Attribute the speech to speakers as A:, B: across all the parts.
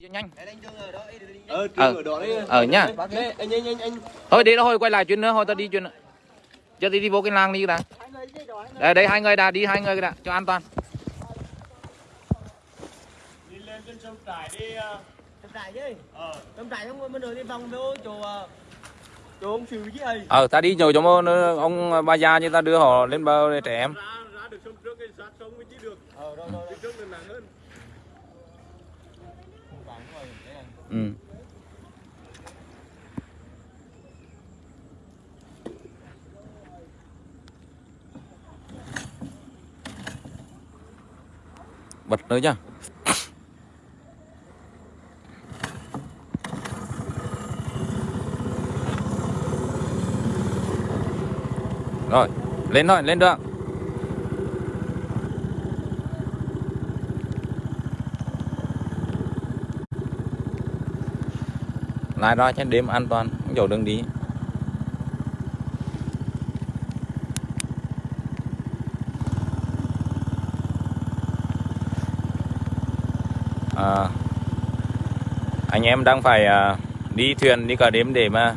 A: nhanh.
B: Ờ,
A: Ờ.
B: ở đó đấy.
A: ờ nhá
B: anh anh anh anh
A: thôi đi nó hồi quay lại chuyện nữa thôi tao đi chuyện nữa. Cho đi đi vô cái làng đi đã đây đây hai người đã đi hai người đã cho an toàn.
B: Đi lên trên sông trải đi. ờ,
C: Tầm trại chứ?
B: Ờ,
C: Tầm trại không bên đường đi vòng vô chỗ chỗ ông xử chứ ấy
A: ờ ta đi nhờ cho mô ông bà già như ta đưa họ lên bờ để trẻ em.
B: Ra ra được sông trước cái sát sông mới chỉ được.
C: ờ rồi rồi
B: Đi trước là nặng hơn
A: ừ. bật nữa nhá rồi lên thôi lên được lái ra trên đêm an toàn không chỗ đường đi. À, anh em đang phải à, đi thuyền đi cả đêm để mà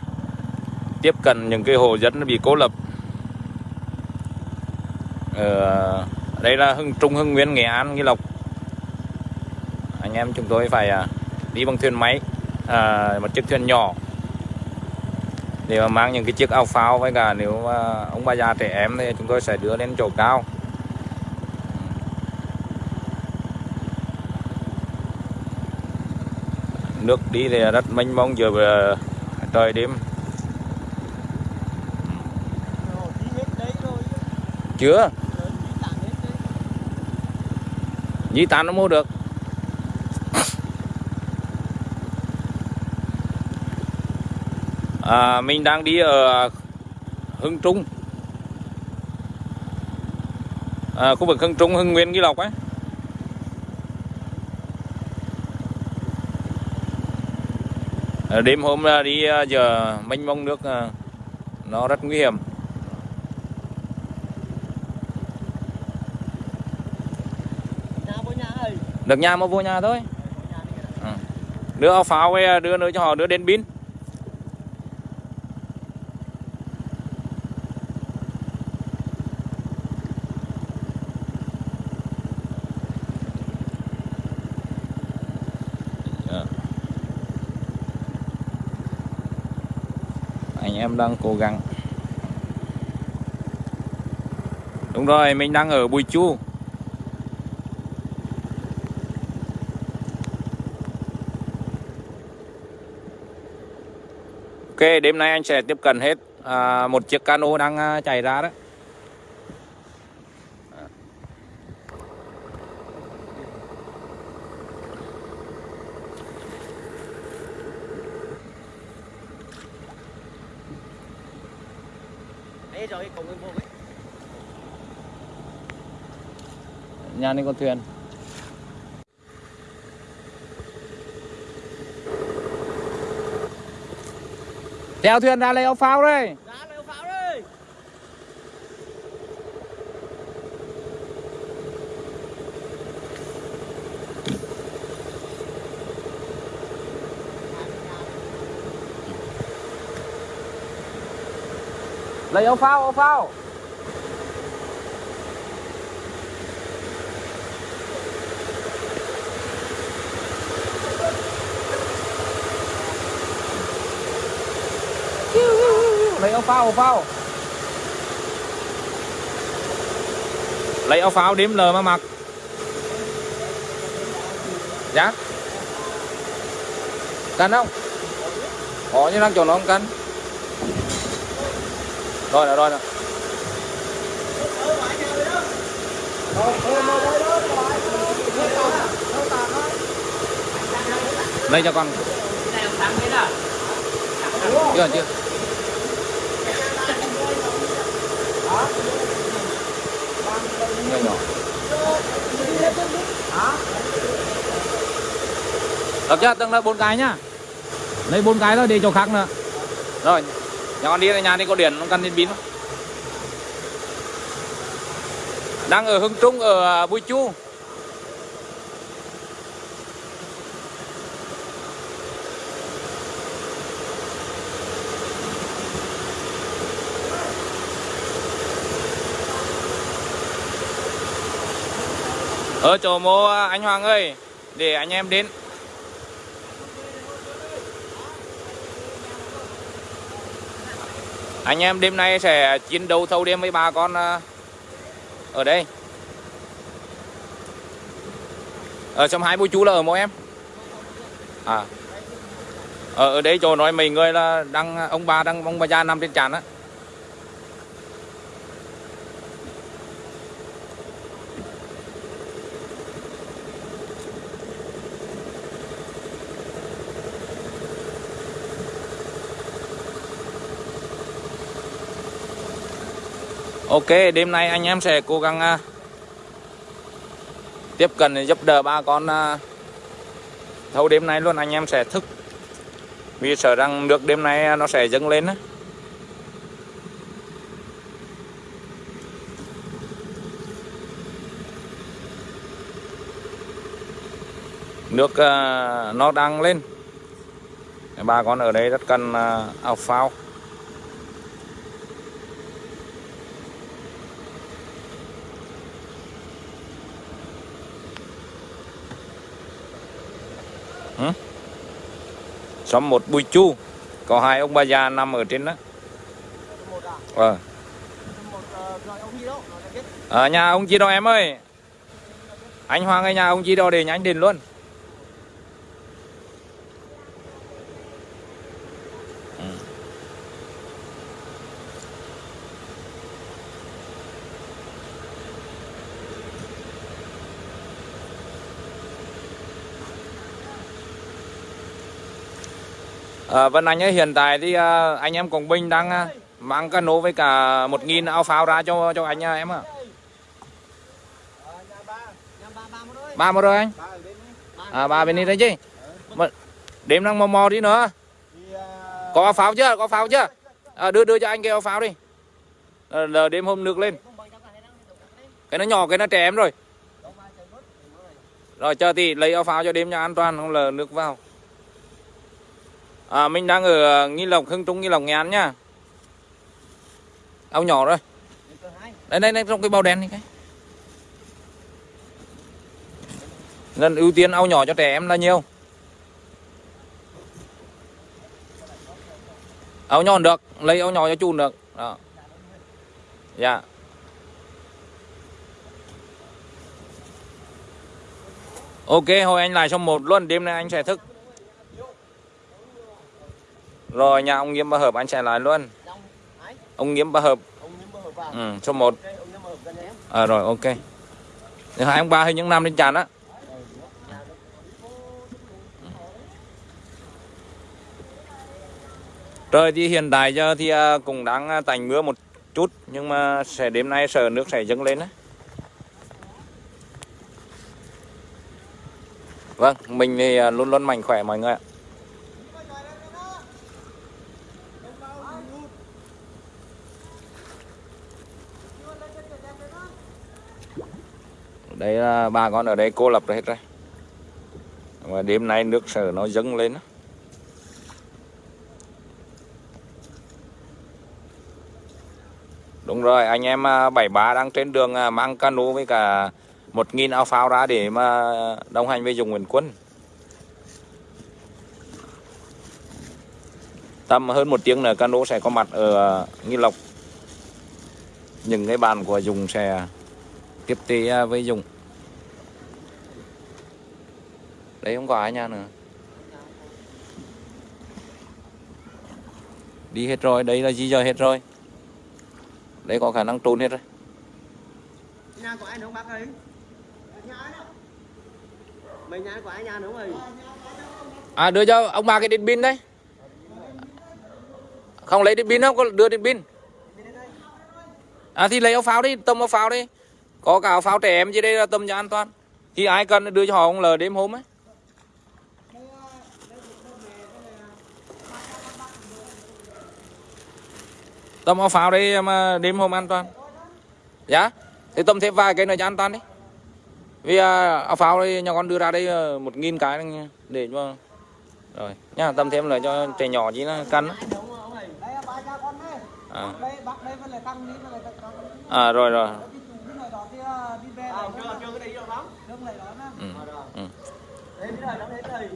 A: tiếp cận những cái hồ dân bị cô lập. Ờ, đây là hưng trung hưng nguyên nghệ an nghi lộc. Anh em chúng tôi phải à, đi bằng thuyền máy à, một chiếc thuyền nhỏ. Để mà mang những cái chiếc áo phao với cả nếu mà ông bà già trẻ em thì chúng tôi sẽ đưa lên chỗ cao. Nước đi thì rất mênh mông giờ về trời đêm. Chưa? Di tản nó mua được. À, mình đang đi ở Hưng Trung. À, khu vực Hưng Trung Hưng Nguyên Nghi Lộc ấy. À, đêm hôm đi à, giờ mênh mông nước à, nó rất nguy hiểm.
C: Nhà
A: được nhà mà vô nhà thôi.
C: À,
A: đưa áo pháo đưa nữa cho họ đưa đến pin Dạ. anh em đang cố gắng đúng rồi mình đang ở Bùi Chu Ok, đêm nay anh sẽ tiếp cận hết à, một chiếc cano đang à, chạy ra đấy.
C: Đấy rồi cùng em vô
A: Nhà này có thuyền. Chèo thuyền ra lấy áo phao đây.
C: Ra lấy pháo đây
A: Lấy áo phao, áo phao. Lấy áo phao, áo phao. Lấy áo phao đếm lờ mà mặc. Dạ. cắn không? Có như đang chỗ nó không cắn Rồi rồi rồi. rồi. Lấy cho con. À? Chưa chưa. Nhỏ nhỏ. Được chưa? Từng là bốn cái nhá. Lấy bốn cái thôi để chỗ khác nữa. Rồi. Nhà con đi nhà đi có điện không cần đến không? Đang ở Hưng Trung ở Bùi Chu ở chỗ mô à, anh Hoàng ơi, để anh em đến. Anh em đêm nay sẽ chiến đấu thâu đêm với bà con à, ở đây. Ờ, ở trong hai bố chú là ở mô em. À. Ở ở đây chỗ nói mấy người là đang, ông bà đang, ông bà già nằm trên tràn á. Ok, đêm nay anh em sẽ cố gắng à, tiếp cận để giúp đỡ ba con à. thâu đêm nay luôn anh em sẽ thức. Vì sợ rằng nước đêm nay à, nó sẽ dâng lên á. Nước nó đang lên. Bà con ở đây rất cần à, áo phao. Xóm một bùi chu. Có hai ông bà già nằm ở trên đó. Ờ.
C: À
A: à, nhà ông chị đó em ơi. Anh Hoàng ở nhà ông chị đó để nhánh đền luôn. À, Vân Anh ấy, hiện tại thì à, anh em Quảng Bình đang à, mang cano với cả một nghìn áo pháo ra cho cho anh à, em ạ.
C: À. ba một
A: rồi anh.
C: ba bên
A: À ba bên đi đấy chứ. Mà đêm đang mò mò đi nữa. Có pháo chưa? Có pháo chưa? À, đưa đưa cho anh cái ao pháo đi. À, là đêm hôm nước lên. Cái nó nhỏ cái nó trẻ em rồi. Rồi chờ thì lấy áo pháo cho đêm cho an toàn không là nước vào. À mình đang ở à, Nghi Lộc Hưng Trung Nghi Lộc Nghệ An nhá. Áo nhỏ rồi. Đây đây đây trong cái bao đen này cái. Nên ưu tiên áo nhỏ cho trẻ em là nhiều. Áo nhỏ được, lấy áo nhỏ cho chùn được. Đó. Dạ. Ok, hồi anh lại xong một luôn, đêm nay anh sẽ thức. Rồi nhà ông Nghiêm Ba Hợp anh sẽ lại luôn. Ông Nghiêm Ba Hợp, ừ, số 1. À rồi ok. Thì hai ông ba hay những năm lên tràn á. Trời thì hiện tại giờ thì à, cũng đang à, tạnh mưa một chút nhưng mà sẽ đêm nay sợ nước sẽ dâng lên á. Vâng, mình thì à, luôn luôn mạnh khỏe mọi người ạ. Đây là bà con ở đây cô lập rồi hết rồi. Mà đêm nay nước sở nó dâng lên. Đúng rồi, anh em à, bảy ba đang trên đường à, mang cano với cả một nghìn áo phao ra để mà đồng hành với dùng Nguyễn Quân. Tầm hơn một tiếng nữa cano sẽ có mặt ở à, Nghi Lộc. Những cái bàn của Dùng sẽ tiếp tế à, với Dùng. Đấy không có ai nha nữa. Đi hết rồi, đây là di dời hết rồi. Đây có khả năng trốn hết rồi.
C: nhà của ai nữa không bác ơi mấy nhà của ai nhà nữa ơi
A: À đưa cho ông bà cái điện pin đấy. Không lấy điện pin không? Có đưa điện pin. À thì lấy áo pháo đi, tầm áo pháo đi. Có cả áo pháo trẻ em dưới đây là tầm cho an toàn. Thì ai cần đưa cho họ ông lờ đêm hôm ấy. Tầm áo pháo đây mà đêm hôm an toàn. Dạ. Thì tầm thêm vài cái nữa cho an toàn đi. Vì áo pháo đây nhà con đưa ra đây à, một nghìn cái để cho rồi nhá tầm thêm là cho trẻ nhỏ
C: chứ nó cắn
A: à, à rồi rồi
C: cái chủ cái này đó kia
D: là đi về
C: à chưa chưa cái đấy đâu lắm.
D: Đông lại đó nè
A: ừ.
C: à rồi
A: Ừ.
C: thế bây giờ nó thế thầy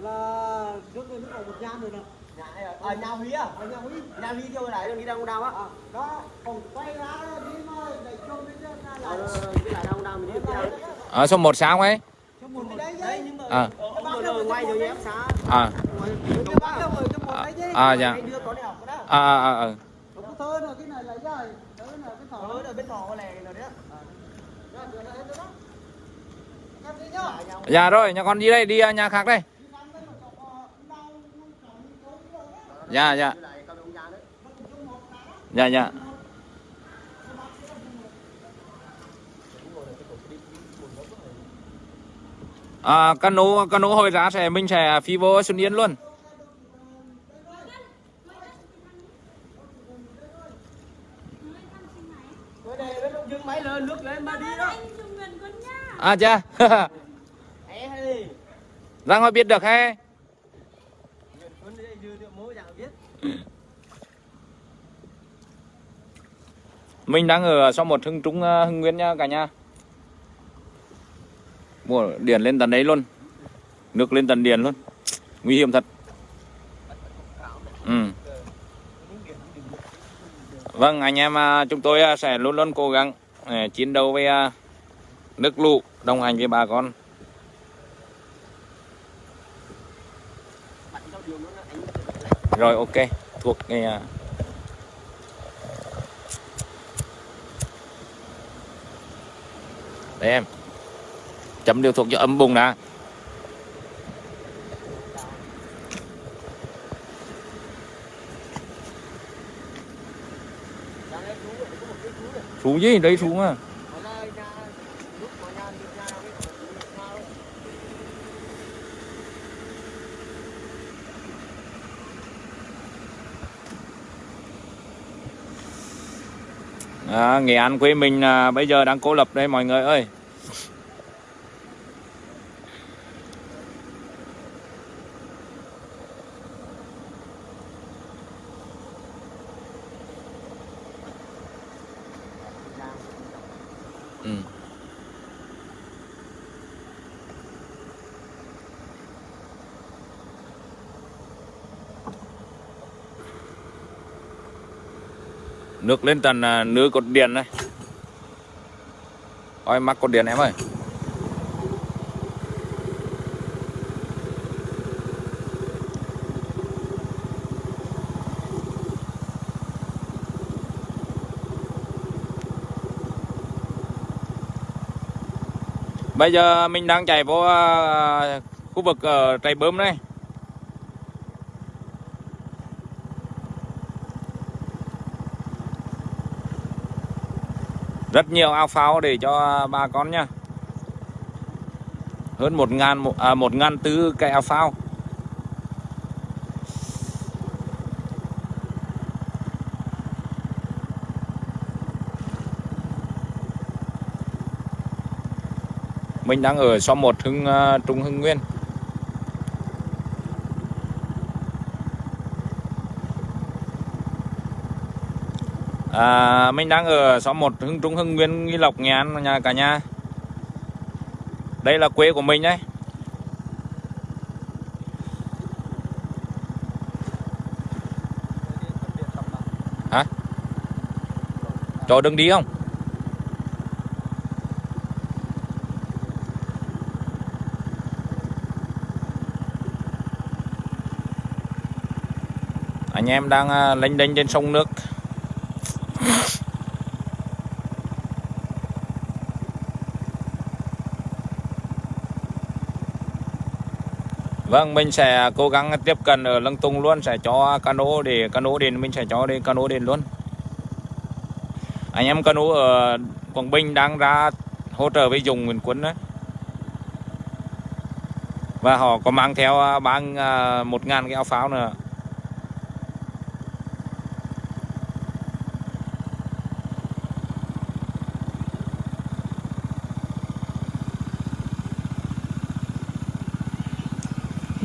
D: Là trước đây nó còn một nhà nữa nè.
C: Nhà này à à, nhà huy à?
D: Ở nhà Huy.
C: Nhà huy chưa lại đi đâu đâu á.
D: À, đó còn quay ra đó, đi mà để chung với ra
C: ờ
D: lại
C: rồi, rồi, cái lại đâu đâu mình đi
A: ở số 1 sao ấy?
D: Một cái đấy
C: đấy
D: chứ.
C: Nhưng mà
A: À.
C: ờ, rồi rồi rồi
A: à
D: ở
A: à dạ. À à à, à.
D: Có cái thơ nữa, cái này lấy rồi. Đó là cái thỏ.
C: Ở đây bên thọ lè rồi đấy
D: Đó, đó là hết rồi đó Em đi nhá
A: dạ rồi nhà con đi đây đi à, nhà khác đây. Dạ dạ. Dạ dạ. À, cano cano hồi ra sẽ mình sẽ phi vô Xuân Yên luôn.
C: Cái này bên ông dưng máy lên nước lên mà đi đó
A: à dạ
C: Ê hay đi
A: Giang Hoa biết được hay mình đang ở sau một hưng trung ờ, hưng nguyên nha cả nhà. Mua điện lên tận đấy luôn. Nước lên tận điện luôn. Nguy hiểm thật. Ừ. vâng anh em à, chúng tôi à, sẽ luôn luôn cố gắng à, chiến đấu với nước lũ, đồng hành với bà con
C: bạn trong đường nó anh
A: rồi ok. Thuộc nghe à, đây em. Chấm điều thuộc cho âm bùng đã.
C: Gì? Đây xuống à một cái chú này
A: Sú gì đấy sú mà
C: ở đây nhà lúc mà nhà nhà nào cái nhà đâu
A: à, Nghệ An quê mình à, bây giờ đang cô lập đây mọi người ơi ừ. Nước lên tận à, nửa cột điện này. Ôi, mắc cột điện em ơi. Bây giờ mình đang chạy vô à, khu vực ở trại bơm này rất nhiều ao phao để cho bà con nha hơn một ngàn một, à, một ngàn tư cây ao phao mình đang ở xóm một hưng uh, trung hưng nguyên. À, mình đang ở xóm 1 Hưng Trung Hưng Nguyên Nghi Lộc Nghệ An nhà cả nhà. Đây là quê của mình đấy. Hả? Cho đừng đi không? Anh em đang à, lênh đênh trên sông nước. Vâng, mình sẽ cố gắng tiếp cận ở Lăng Tung luôn sẽ cho cano để cano đến mình sẽ cho đi cano đến luôn. Anh em cano ở Quảng Bình đang ra hỗ trợ với dùng Nguyễn Quân đấy. Và họ có mang theo à, ba à, một ngàn cái áo pháo nữa.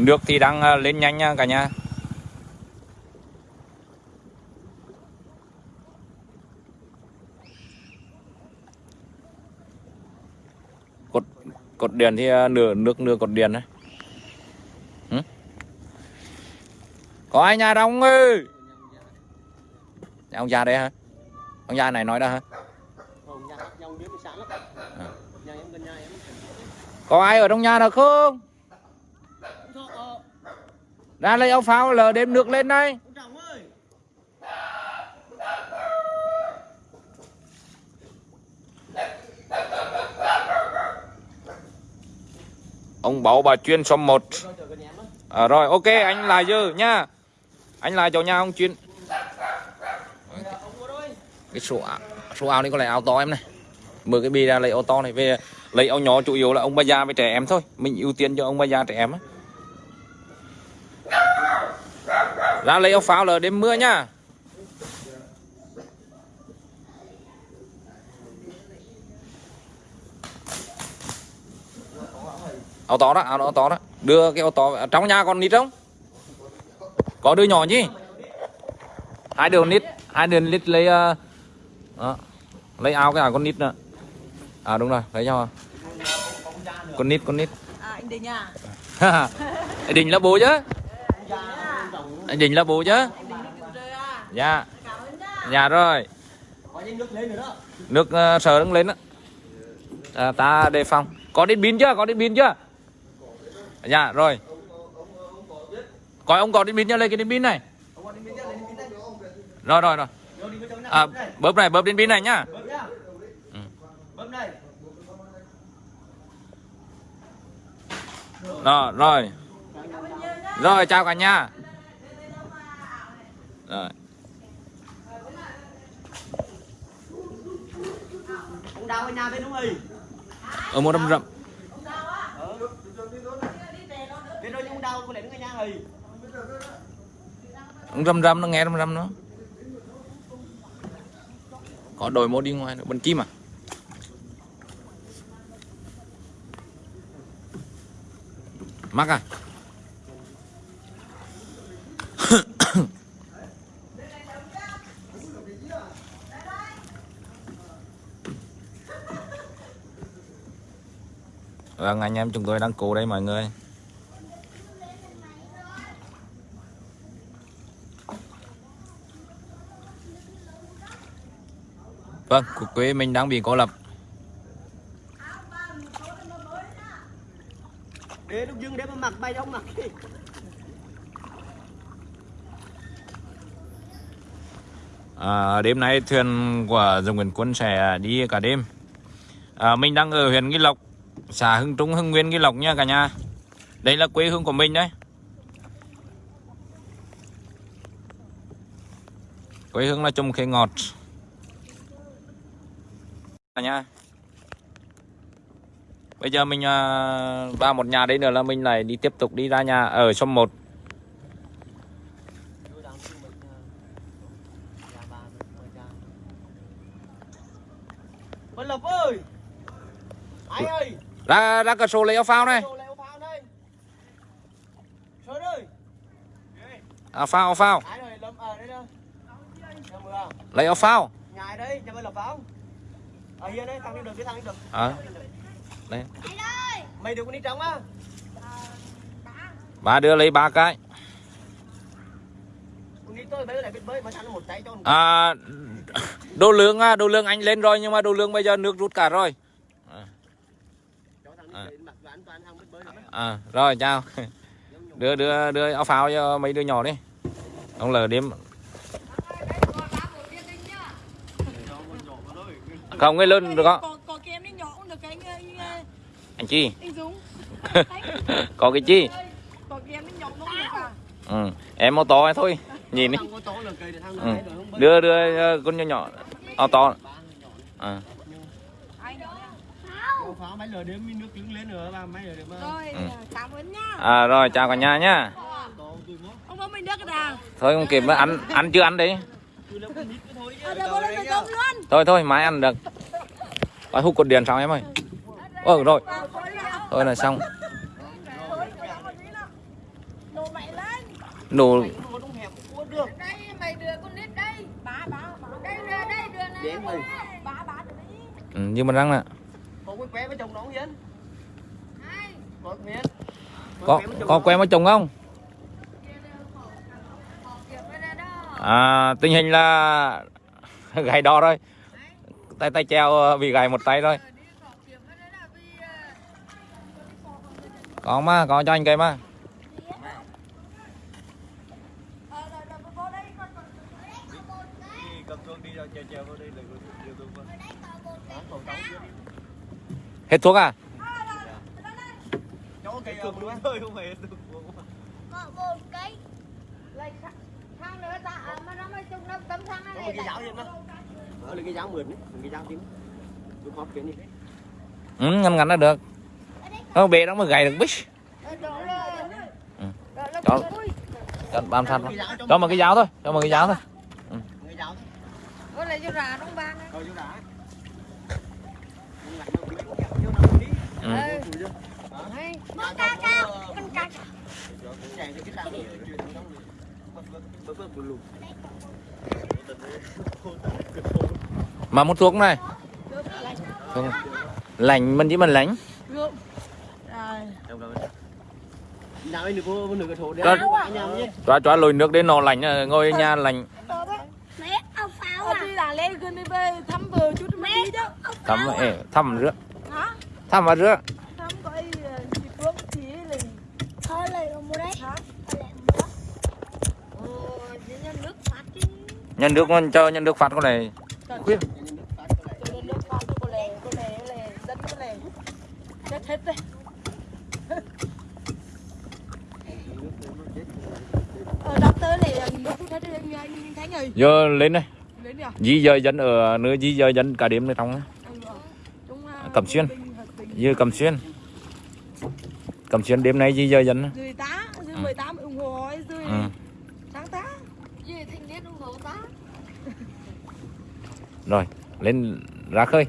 A: Nước thì đang à, lên nhanh nha cả nhà. cột điện thì à, nửa nước nửa cột điện đấy. Có ai nhà đâu không ơi? Nhà ông già đây hả? Ông già này nói đó hả. À. Có ai ở trong nhà nào không ra lấy áo phao lờ đêm nước lên đây.
C: Ông
A: bảo bà chuyên số 1
C: Rồi
A: à, rồi ok anh lại dư nha. Anh lại cho nhà ông chuyên. Cái số áo số áo này có lẽ áo to em này. Mở cái bì ra lấy áo to này về. Lấy áo nhỏ chủ yếu là ông bà già với trẻ em thôi. Mình ưu tiên cho ông bà già trẻ em á. Ra lấy áo phao là đêm mưa nhá. Áo to đó áo, to đó. Đưa cái áo to trong nhà còn nít không? Có đứa nhỏ nhỉ? Hai đứa nít hai đứa nít lấy ờ, đó. lấy áo cái áo con nít nữa. À đúng rồi lấy cho con nít con nít.
B: À anh Đình à?
A: anh đình là bố chứ anh đình là bố chứ?
B: À?
A: dạ.
B: Cảm ơn nhá.
A: dạ rồi.
C: Nước lên nữa đó.
A: nước uh, sờ đứng lên đó à, ta đề phòng. Có đến pin chưa? Có đến pin chưa? Dạ rồi. Có ông có đến pin chưa? Lấy cái đến pin này. Rồi rồi rồi. À, bóp này bóp đến pin này nhá. Ừ. Rồi rồi rồi chào cả nhà. Rồi.
C: Ở
A: một đâm rậm. Râm râm nó nghe râm râm nó. Có đổi mô đi ngoài nữa bên chim à? Mắc à Vâng anh em chúng tôi đang cố đây mọi người. Vâng, cuộc quê mình đang bị cô lập
C: Để lúc dưng để mà mặc bay đông mặc
A: à, Đêm nay thuyền của dòng Nguyễn Quân sẽ đi cả đêm. À, Mình đang ở huyện Nghi Lộc Xã Hưng Trung, Hưng Nguyên, Nghi Lộc nha cả nhà. Đây là quê hương của mình đấy. Quê hương là trồng khế ngọt. Cả nhà. Bây giờ mình à, vào một nhà đấy nữa là mình lại đi tiếp tục đi ra nhà ở xóm 1
C: Vân Lộc ơi. Anh ơi.
A: Ra ra cửa sổ lấy áo phao này
C: phao
A: Áo phao, áo phao. Lấy áo phao. À, Đây.
C: Mày được con đi trống á.
A: Bà đưa lấy ba cái. À, Đồ lương đồ lương anh lên rồi Nhưng mà đồ lương bây giờ nước rút cả rồi
C: Cho thằng
A: À.
C: đi mặc đồ an toàn thằng biết bơi được
A: à, Rồi chào Đưa đưa đưa áo phao cho mấy đứa nhỏ đi Ông lờ đêm Không cái lớn được không
B: Có, có kem đi nhỏ cũng được cái anh, anh,
A: Anh Chi
B: anh Dũng.
A: Có cái chi
B: Có kem đi nhỏ cũng được à?
A: ừ. Em ô tô thôi Nhìn đi ừ. Đưa đưa ờ, con nhỏ nhỏ Ô to à.
C: Pháo mấy lửa đêm nước đứng lên nữa mà mấy lửa đêm.
B: Rồi,
A: Ừ.
B: cảm ơn nhá.
A: à rồi chào cả nhà nhá
C: mốt.
B: Ông bố mình cái nào?
A: Thôi không kịp ăn ăn chưa ăn
C: nít cái thôi chứ.
B: À, được, bố lên
C: Đấy
B: được
C: nhá.
B: cơm luôn.
A: Thôi thôi mai ăn được Phải hút cột điện xong em ơi Ơ rồi
B: À, đi nào?
A: Thôi là xong
B: Rồi, có làm một tí nào. Đồ mẹ lên.
A: Đồ
C: Nó đúng hẹp cũng được.
B: Đây, mày đưa con nít đây. Bá, bá, bá. Đây, đưa đây, đưa này.
C: Đến mày.
B: Bá, bá, đưa đấy.
A: ừ, Nhưng mà răng nè
C: Qué với chồng nó không
B: có
A: có có quen với chồng không? À tình hình là gầy đo rồi tay tay treo ờ, bị gầy một tay rồi có mà có cho anh cây mà
C: cầm chuông đi rồi chèo chèo vào đây là điều tôi vâng còn tao chưa
A: hết thuốc à?
E: À, mà
A: ừ, ngăn ngắn là được. Không bể nó mới gầy được bích. Ừ. cho bám sát vào. cho một cái giáo thôi cho một cái giáo thôi.
C: cái giáo
E: Có lại cho rà trong ban á.
C: rồi chú đã Nhưng mà nó bị cái kẹo vô nó đi
A: ừ.
E: Ờ. Mơ ca ca, con ca ca.
C: Lùn.
A: mà một thuốc này này. lạnh mình chỉ mình
C: nhầm nhé.
A: cho cho lùi nước đến nó lạnh à, ngồi nhà
F: Ờ,
E: à?
F: đi là lên gần đi về thăm vợ chút mới đi chứ
A: thăm ê, thăm
F: hả
A: thăm và rửa
F: thăm coi ờ, chị Phương chị là
E: Thôi mua đấy. chỉ nhân nước
A: con cho nhân nước phạt con này.
F: Lè chết hết đấy ờ này rồi
A: giờ lên đây. Di dời dân ở nơi di dời dân cả đêm trong
F: anh bảo chúng à,
A: Cẩm Xuyên. Như cầm xuyên. Cầm xuyên đêm nay di dời dân
F: dưới tá dưới
A: Ừ.
F: 18 ủng hộ ấy, dưới
A: ừ.
F: sáng tá.
E: Gì thanh niên ủng hộ ta?
A: rồi lên ra khơi.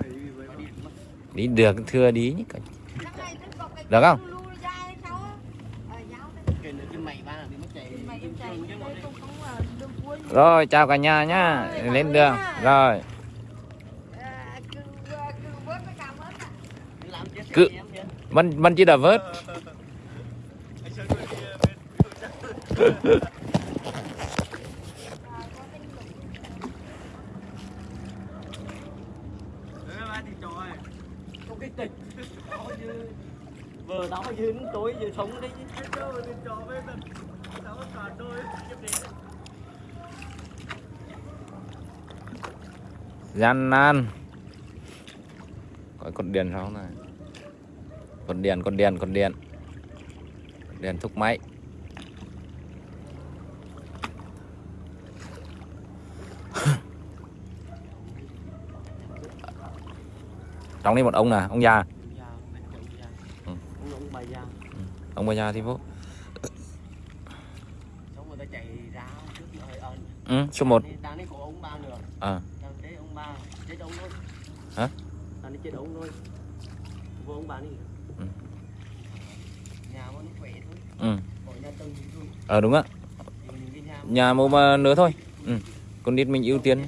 A: Đi được thưa đi. Nhỉ Được không?
E: Ờ,
A: rồi chào cả nhà nhá. Lên đường. rồi
E: Ờ, cứ- ờ, cứ vớt cái cảm ơn ạ.
C: Làm chết
A: Cứ-
C: em nhé.
A: Mình mình chỉ đã vớt.
C: Không Vừa đó tối vừa sống đấy
A: gian nan có con điện sao này con điện con điện con con điện thúc máy trong đây một ông nè ông già Ừ.
C: Ông bà già.
A: ông bà già thì vô ừ, số 1
C: Đang đấy có ông ba nữa.
A: à,
C: Đang đấy ông ba chết ông thôi.
A: Hả?
C: Đang đấy chết ông thôi. Vô ông ba đi.
A: Ừ.
C: Nhà nó khỏe thôi.
A: ừ.
C: Khỏi
A: ờ đúng
C: ạ nhà
A: nhà một mà nữa thôi ừ. con nít mình ưu tiên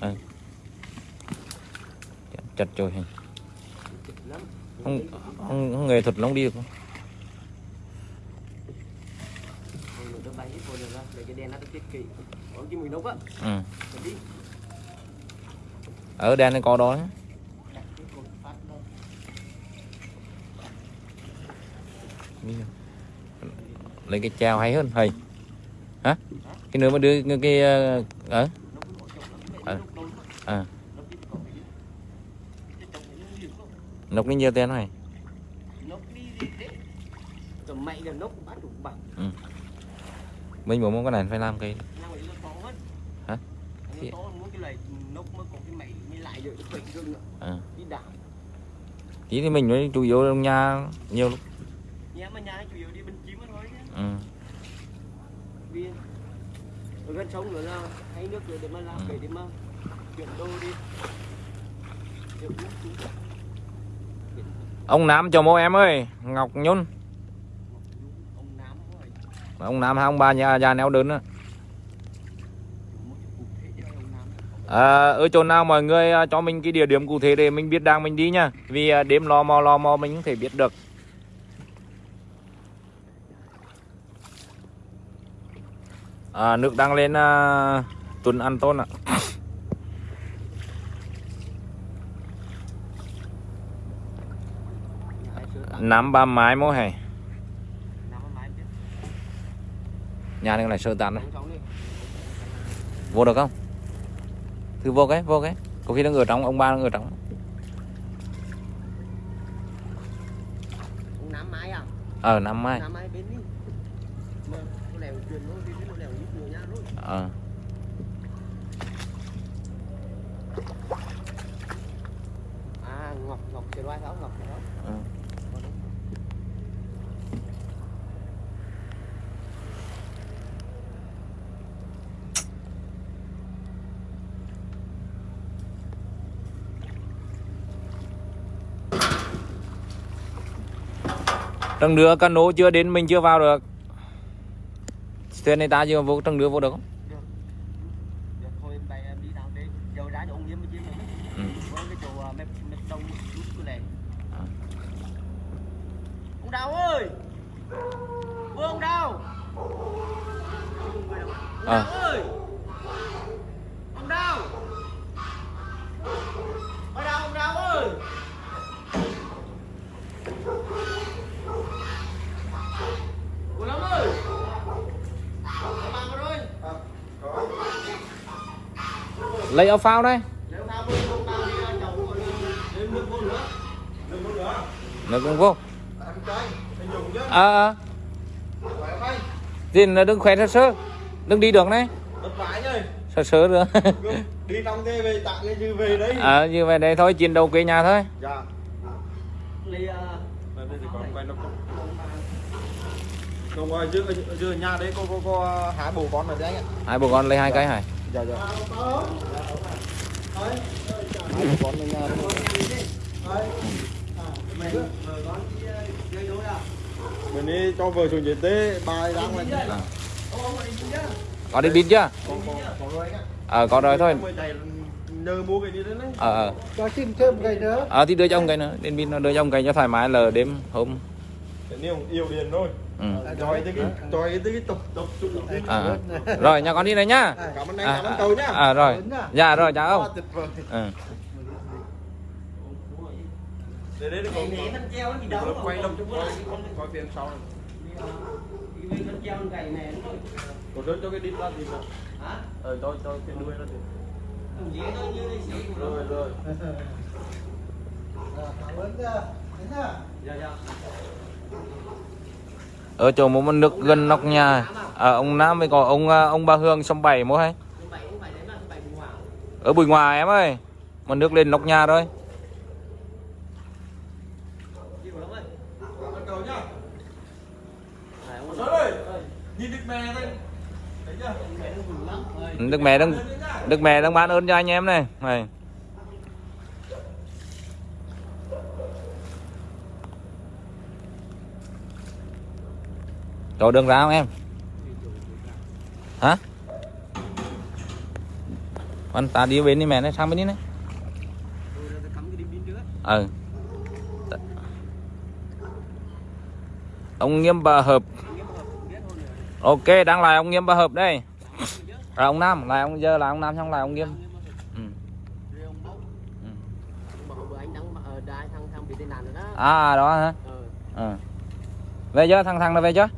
A: à. chặt rồi hình không, không, không nghề thuật lắm đi được không? Ừ. Ở đèn này có đó
C: Đặt
A: lấy cái treo hay hơn thầy hả cái nữa mà đưa cái, cái ờ À. à
C: nóc cứ cái- nhiều
A: tiền này
C: ừ.
A: mình muốn cái này phải làm cái Hả? Thì- à.
C: Ờ.
A: Tí thì mình mới chủ yếu trong nhà nhiều lúc
C: Nhà mà nhà chủ yếu đi bên chim thôi chứ
A: ừ.
C: Ở gần sông nữa là hay nước rồi để mà làm
A: Ừ.
C: để để mà chuyển đô đi. Nước
A: ông Nam cho mô em ơi Ngọc Nhung
C: Ông rồi.
A: ông Nam hai ông bà nhà già neo đơn á à, ở chỗ nào mọi người à, cho mình cái địa điểm cụ thể để mình biết đang mình đi nha vì à, đêm lo mò lo mò mình không thể biết được à, nước đang lên à, tuần ăn tôn ạ. Năm ba mái mỗi hè nhà này lại sơ tán đấy vô được không? Thử vô cái vô cái. Có khi nó ở trong ông ba nó ở trong
C: nắm à?
A: Ờ năm mai ờ
C: à ngọc ngọc vai sáu ngọc đó
A: ờ. Trăng nữa cano chưa đến mình chưa vào được Thuyền này ta chưa vô trăng nữa vô được không?
C: được thôi em bay em đi nào đi giờ ra cho ông nhiễm mới chiếm được
A: Ừ.
C: với cái chỗ à, mép mép đông rút cái này
A: À.
C: ông đào ơi. Vương ông đào
A: À.
C: đào ơi. Ông đào. Ông đào ông đào ơi. Ủa lắm ơi. Rồi.
A: Lấy áo phao đây.
C: Nếu nào vương ông đào đi ra chồng rồi lên nước vô nữa.
A: Nó cũng vô
B: Khỏe không?
A: Thì nó đừng khỏe sơ sơ Đừng đi được này. Sơ sơ nữa
B: Đi trong thế về tặng cái dư về đấy.
A: Ờ như vậy đây thôi chiến đấu quê nhà thôi
B: Dạ.
C: À
B: còn ở dưới ở dưới nhà đấy có có có há bồ con rồi đấy anh ạ.
A: Hai bố con lấy hai cái hả
B: Dạ dạ. Hai bồ con ở nhà đấy.
C: Mày vợ con đi ờ, à
B: Mình đi cho vợ xuống dưới tế bài đang lên.
A: à.
C: Ông ông đi chứ
A: Có đi pin chưa. Ờ có rồi thôi
B: nhờ mua cái đấy.
A: Ờ ờ
B: Cho xin thêm cái nữa.
A: Ờ thì đưa cho ông cái nữa Đến pin nó đưa cho ông cái cho thoải mái là đêm hôm
B: yêu điền thôi.
A: ừ.
B: Rồi tới cái rồi tới cái tục tục tục tục.
A: à. Rồi nhà con đi này nhá
B: Cảm ơn anh, cảm ơn cậu nhá.
A: à rồi dạ rồi chào ông
B: Quá tuyệt vời.
A: ừ.
B: Để đấy có
C: Để mình treo nó gì đâu
B: Được quay lông chút quay quay phía sau. Này.
C: Mình treo con gầy này nó
B: Có rớt cho cái đít ra thì sao?
C: Hả?
B: Ờ cho cho cái đuôi ra thì. Rồi rồi.
C: Dạ dạ.
A: Ở chỗ một con nước gần nóc nhà à, ông Nam với có ông à, ông bà Hương sông bảy mua hay? Ở bùi ngoài em ơi mà nước lên nóc nhà rồi
C: Đi của ông ơi
B: Cảm ơn cậu nhá.
C: Này ông
B: Rớt ơi. Nhìn đít mè đây. Thấy chưa?
C: mẹ nó bùi lắm ơi
A: Đức mẹ đang Đức mẹ đang bán ơn cho anh em này. Này. Chỗ đường ra không em? Hả? Anh ta đi bên đi mẹ này, sang bên đi này. Ừ. Ông Nghiêm bà hợp
C: Nghiêm hợp biết thôi nữa
A: ok đang lại ông nghiêm ba hợp đây. Là ông nam là ông giờ là ông nam xong là ông nghiêm. Ừ. À đó hả? Ừ. Về chưa? Thằng thằng nó về chưa?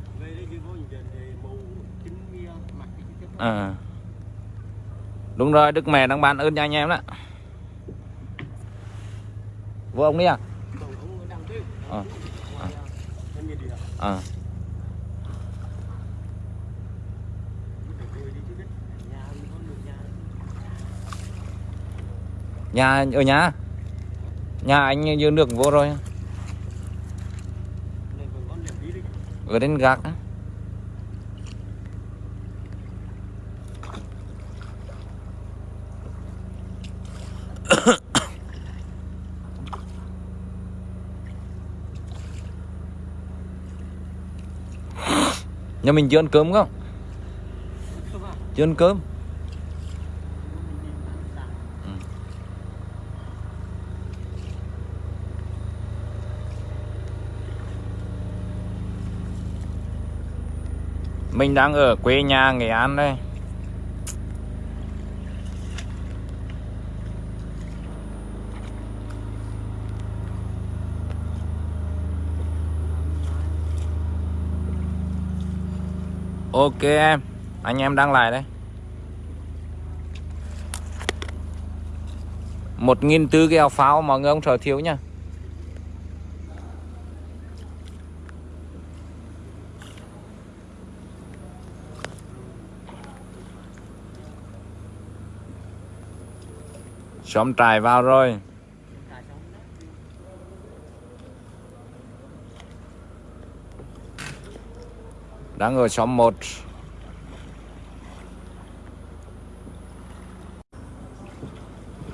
A: À. đúng rồi đức mẹ đang bàn ơn cho anh em đó. Vô ông đi à,
C: à.
A: à.
C: Rồi đi chứ biết Nhà ông có được nhà
A: Nhà, ở nhà? Nhà anh dư được vô rồi. Ở đến gác á. Nhà mình chưa ăn cơm không? Chưa ăn cơm. Mình đang ở quê nhà Nghệ An đây. Ok em, Anh em đăng lại đây. Một nghìn tư cái áo pháo mọi người không sợ thiếu nha Xóm trài vào rồi. Đang ở xóm 1